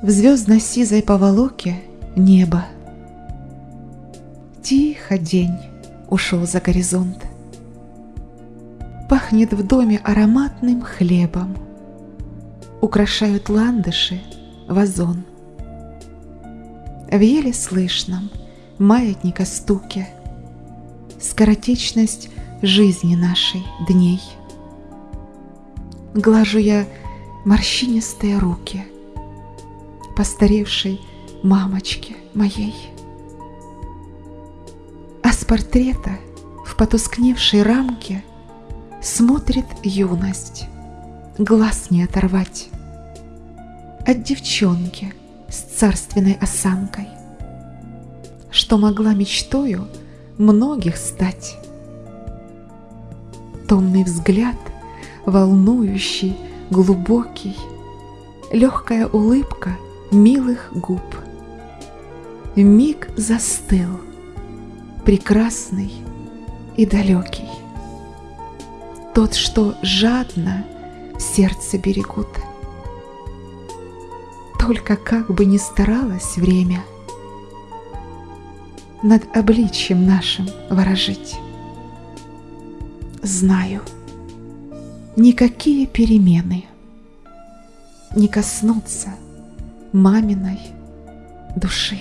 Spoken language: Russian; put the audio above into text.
В звездно-сизой поволоке небо. Тихо день ушел за горизонт. Пахнет в доме ароматным хлебом. Украшают ландыши вазон. В еле слышном маятника стуке Скоротечность жизни нашей дней. Глажу я морщинистые руки Постаревшей мамочки моей. А с портрета в потускневшей рамке Смотрит юность, глаз не оторвать От девчонки с царственной осанкой, Что могла мечтою многих стать. Томный взгляд, волнующий, глубокий, Легкая улыбка милых губ. Миг застыл, прекрасный и далекий тот, что жадно в сердце берегут. Только как бы ни старалось время над обличьем нашим ворожить. Знаю, никакие перемены не коснутся маминой души.